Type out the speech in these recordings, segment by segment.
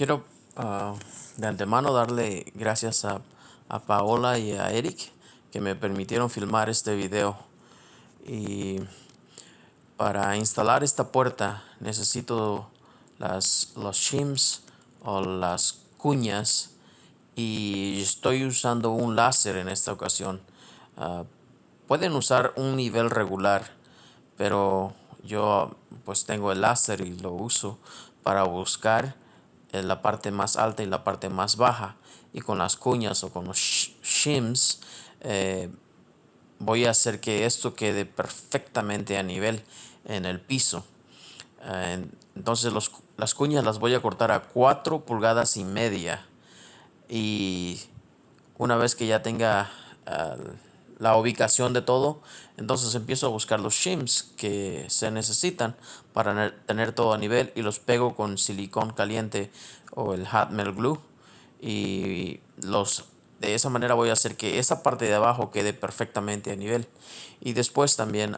quiero ah, de antemano darle gracias a, Paola y a Eric que me permitieron filmar este video. Y para instalar esta puerta necesito las, los shims o las cuñas y estoy usando un láser en esta ocasión. Ah, pueden usar un nivel regular, pero yo pues tengo el láser y lo uso para buscar la parte más alta y la parte más baja. Y con las cuñas o con los shims eh, voy a hacer que esto quede perfectamente a nivel en el piso. Eh, entonces las cuñas las voy a cortar a 4 pulgadas y media. Y una vez que ya tenga la ubicación de todo, entonces empiezo a buscar los shims que se necesitan para tener todo a nivel y los pego con silicón caliente o el hot glue. Y los de esa manera voy a hacer que esa parte de abajo quede perfectamente a nivel. Y después también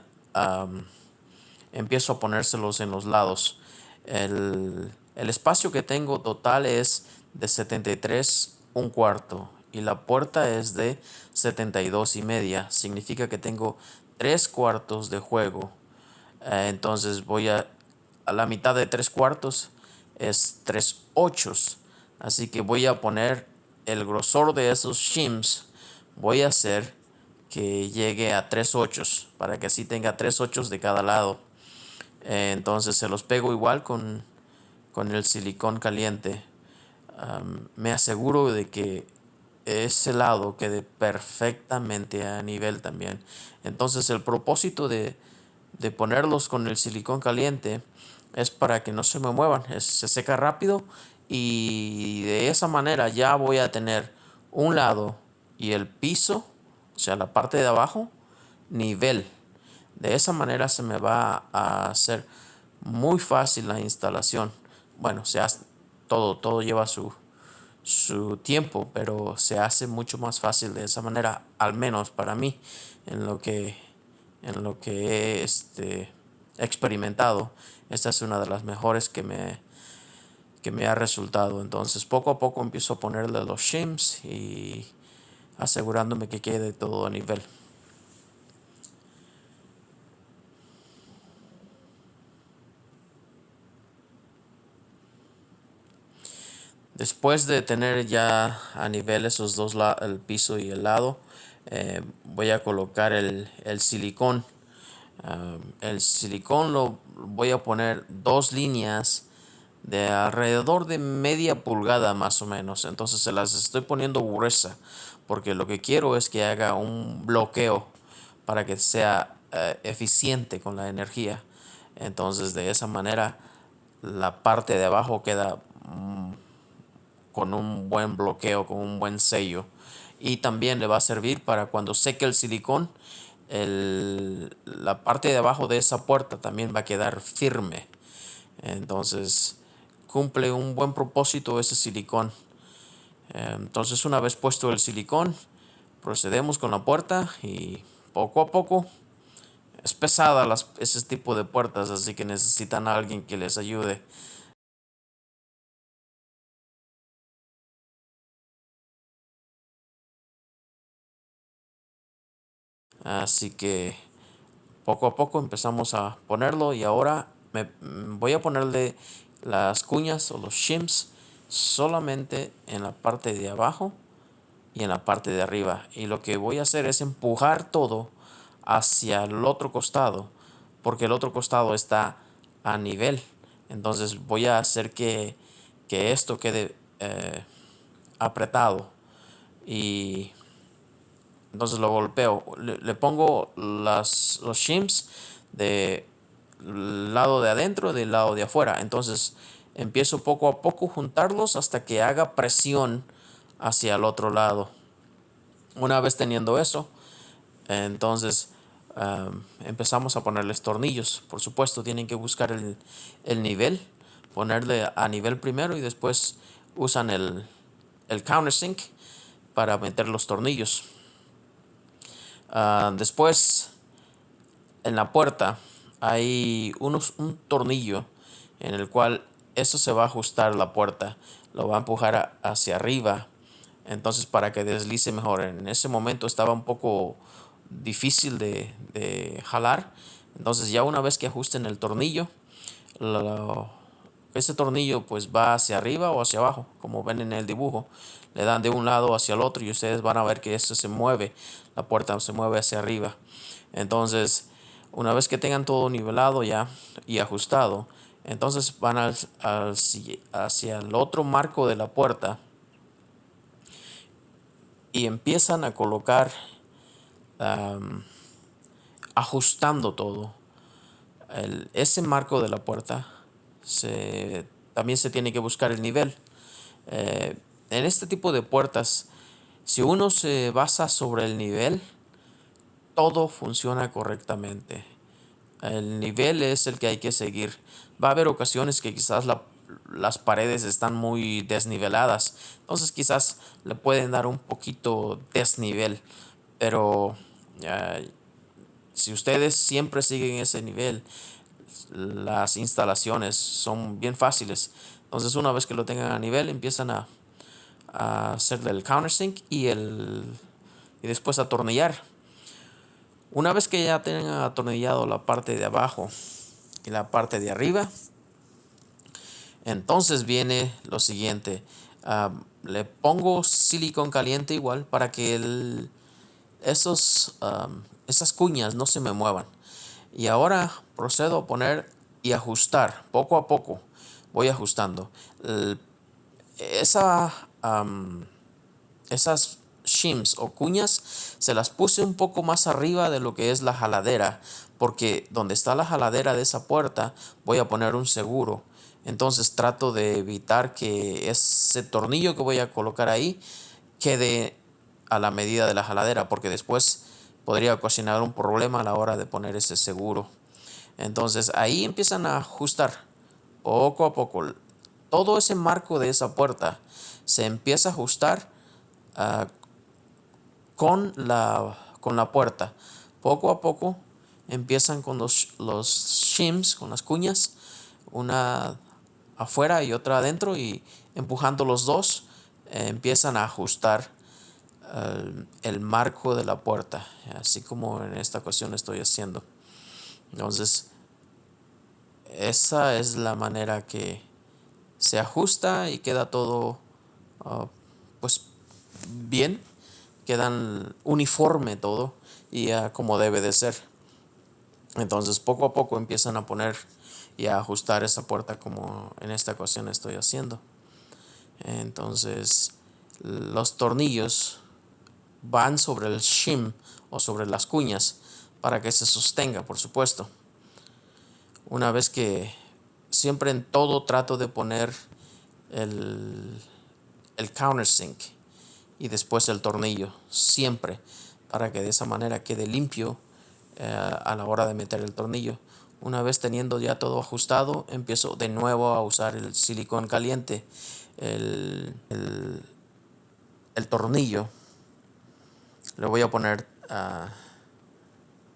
empiezo a ponérselos en los lados. El, el espacio que tengo total es de 73 un cuarto y la puerta es de 72 y media. Significa que tengo tres cuartos de juego. Eh, entonces voy a, a la mitad de tres cuartos es tres ochos. Así que voy a poner el grosor de esos shims. Voy a hacer que llegue a tres ochos para que así tenga tres ochos de cada lado. Eh, entonces se los pego igual con, con el silicón caliente. me aseguro de que ese lado quede perfectamente a nivel también. Entonces el propósito de, ponerlos con el silicón caliente es para que no se me muevan. se seca rápido y de esa manera ya voy a tener un lado y el piso, o sea, la parte de abajo, nivel. De esa manera se me va a hacer muy fácil la instalación. Bueno, se todo, todo lleva su, su tiempo, pero se hace mucho más fácil de esa manera, al menos para mí, en lo que, en lo que he este, experimentado. Esta es una de las mejores que me, que me ha resultado. Entonces, poco a poco empiezo a ponerle los shims y asegurándome que quede todo a nivel. Después de tener ya a nivel esos dos, el piso y el lado, eh, voy a colocar el, silicón. Ah, el silicón lo voy a poner dos líneas de alrededor de media pulgada más o menos. Entonces se las estoy poniendo gruesa porque lo que quiero es que haga un bloqueo para que sea eh, eficiente con la energía. Entonces de esa manera la parte de abajo queda con un buen bloqueo, con un buen sello. Y también le va a servir para cuando seque el silicón, la parte de abajo de esa puerta también va a quedar firme. Entonces cumple un buen propósito ese silicón. Entonces una vez puesto el silicón, procedemos con la puerta y poco a poco es pesada las, ese tipo de puertas, así que necesitan a alguien que les ayude Así que poco a poco empezamos a ponerlo y ahora me voy a ponerle las cuñas o los shims solamente en la parte de abajo y en la parte de arriba. Y lo que voy a hacer es empujar todo hacia el otro costado porque el otro costado está a nivel. Entonces voy a hacer que, esto quede eh, apretado y entonces lo golpeo. Le, pongo las, los shims del lado de adentro del lado de afuera. Entonces empiezo poco a poco juntarlos hasta que haga presión hacia el otro lado. Una vez teniendo eso, entonces empezamos a ponerles tornillos. Por supuesto, tienen que buscar el, el, nivel, ponerle a nivel primero y después usan el, el countersink para meter los tornillos. Ah, después, en la puerta hay un tornillo en el cual eso se va a ajustar la puerta, lo va a empujar hacia arriba, entonces para que deslice mejor. En ese momento estaba un poco difícil de, jalar, entonces ya una vez que ajusten el tornillo, ese tornillo pues va hacia arriba o hacia abajo, como ven en el dibujo. Le dan de un lado hacia el otro y ustedes van a ver que esto se mueve, la puerta se mueve hacia arriba. Entonces, una vez que tengan todo nivelado ya y ajustado, entonces van al, hacia el otro marco de la puerta y empiezan a colocar ajustando todo. ese marco de la puerta también se tiene que buscar el nivel. Eh, en este tipo de puertas, si uno se basa sobre el nivel, todo funciona correctamente. El nivel es el que hay que seguir. Va a haber ocasiones que quizás las paredes están muy desniveladas. Entonces quizás le pueden dar un poquito desnivel. Pero si ustedes siempre siguen ese nivel, las instalaciones son bien fáciles. Entonces una vez que lo tengan a nivel, empiezan a, a hacerle el countersink y, el, y después atornillar. Una vez que ya tengan atornillado la parte de abajo y la parte de arriba, entonces viene lo siguiente. Ah, le pongo silicón caliente igual para que el, esos, esas cuñas no se me muevan. Y ahora procedo a poner y ajustar poco a poco. Voy ajustando. esa, esas shims o cuñas se las puse un poco más arriba de lo que es la jaladera porque donde está la jaladera de esa puerta voy a poner un seguro entonces trato de evitar que ese tornillo que voy a colocar ahí quede a la medida de la jaladera porque después podría ocasionar un problema a la hora de poner ese seguro entonces ahí empiezan a ajustar poco a poco todo ese marco de esa puerta se empieza a ajustar uh, con la, con la puerta. Poco a poco empiezan con los, los shims, con las cuñas, una afuera y otra adentro y empujando los dos eh, empiezan a ajustar eh, el marco de la puerta, así como en esta ocasión estoy haciendo. Entonces, esa es la manera que se ajusta y queda todo ah, pues bien quedan uniforme todo y como debe de ser. Entonces poco a poco empiezan a poner y a ajustar esa puerta como en esta ocasión estoy haciendo. Entonces los tornillos van sobre el shim o sobre las cuñas para que se sostenga, por supuesto. Una vez que siempre en todo trato de poner el, el countersink y después el tornillo, siempre, para que de esa manera quede limpio eh, a la hora de meter el tornillo. Una vez teniendo ya todo ajustado, empiezo de nuevo a usar el silicón caliente, el, el, tornillo. Le voy a poner uh,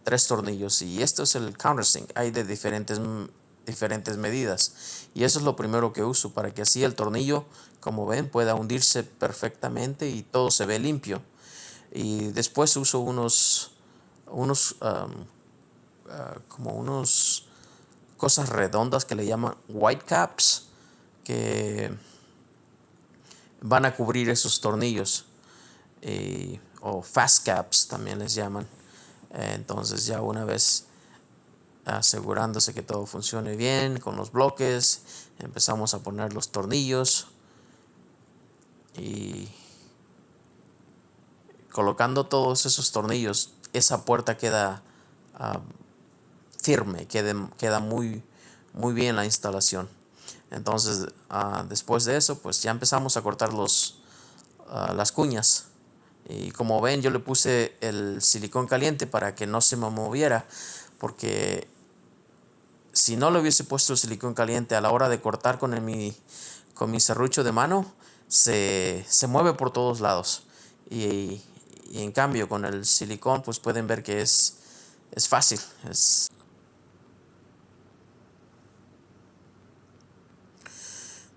tres tornillos y esto es el countersink. Hay de diferentes diferentes medidas y eso es lo primero que uso para que así el tornillo como ven pueda hundirse perfectamente y todo se ve limpio y después uso unos unos ah, como unos cosas redondas que le llaman white caps que van a cubrir esos tornillos o fast caps también les llaman entonces ya una vez asegurándose que todo funcione bien con los bloques. Empezamos a poner los tornillos y colocando todos esos tornillos, esa puerta queda ah, firme, queda, queda muy, muy bien la instalación. Entonces, ah, después de eso, pues ya empezamos a cortar los, ah, las cuñas. Y como ven, yo le puse el silicón caliente para que no se me moviera, porque si no le hubiese puesto el silicón caliente a la hora de cortar con, mi, con mi serrucho de mano, se, mueve por todos lados. Y, en cambio con el silicón pues pueden ver que es, es fácil.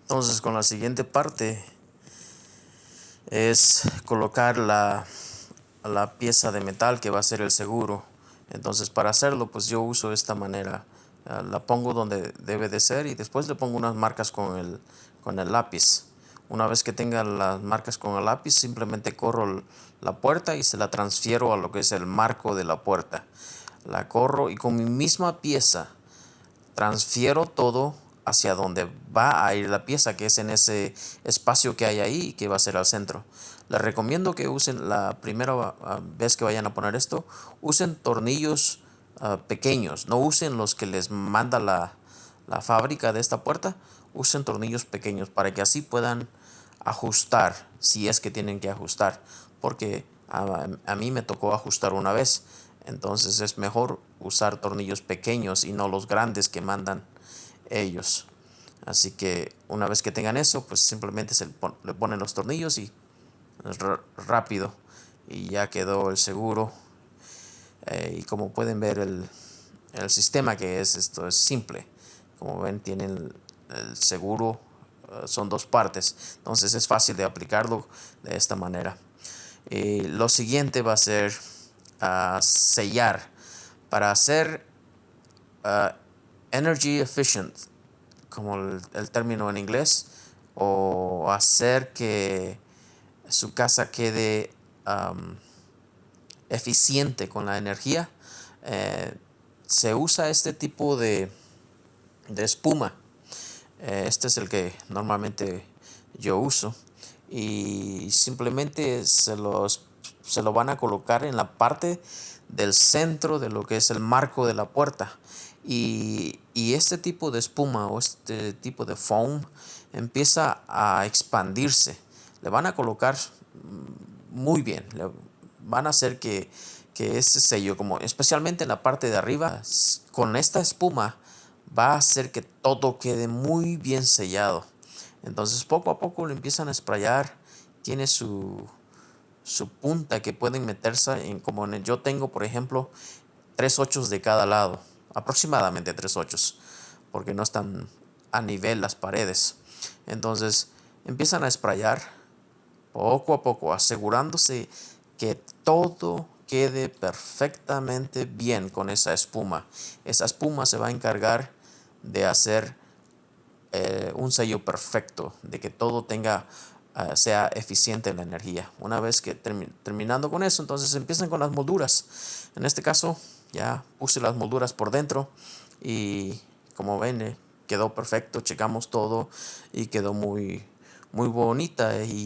Entonces con la siguiente parte es colocar la, la pieza de metal que va a ser el seguro. Entonces para hacerlo pues yo uso esta manera. Ah, la pongo donde debe de ser y después le pongo unas marcas con el, con el lápiz. Una vez que tenga las marcas con el lápiz simplemente corro la puerta y se la transfiero a lo que es el marco de la puerta. La corro y con mi misma pieza transfiero todo hacia donde va a ir la pieza, que es en ese espacio que hay ahí, que va a ser al centro. Les recomiendo que usen la primera ah, vez que vayan a poner esto, usen tornillos ah, pequeños, no usen los que les manda la, la fábrica de esta puerta, usen tornillos pequeños para que así puedan ajustar si es que tienen que ajustar, porque a, a mí me tocó ajustar una vez, entonces es mejor usar tornillos pequeños y no los grandes que mandan ellos. Así que una vez que tengan eso, pues simplemente se le ponen los tornillos y rápido y ya quedó el seguro. Eh, y como pueden ver el, el, sistema que es esto es simple. Como ven tienen el, seguro, eh, son dos partes. Entonces es fácil de aplicarlo de esta manera. Y lo siguiente va a ser uh, sellar. Para hacer uh, energy efficient, como el, término en inglés, o hacer que su casa quede eficiente con la energía, eh, se usa este tipo de, de espuma. Eh, este es el que normalmente yo uso y simplemente se, los, se lo van a colocar en la parte del centro de lo que es el marco de la puerta y, este tipo de espuma o este tipo de foam empieza a expandirse. Le van a colocar muy bien, le van a hacer que, que ese sello, como especialmente en la parte de arriba, con esta espuma va a hacer que todo quede muy bien sellado. Entonces poco a poco lo empiezan a sprayar, tiene su, su punta que pueden meterse en como en yo tengo por ejemplo tres ochos de cada lado aproximadamente tres ochos, porque no están a nivel las paredes. Entonces empiezan a sprayar poco a poco, asegurándose que todo quede perfectamente bien con esa espuma. Esa espuma se va a encargar de hacer eh, un sello perfecto, de que todo tenga eh, sea eficiente en la energía. Una vez que terminando con eso, entonces empiezan con las molduras. En este caso, ya puse las molduras por dentro y como ven eh, quedó perfecto checamos todo y quedó muy muy bonita y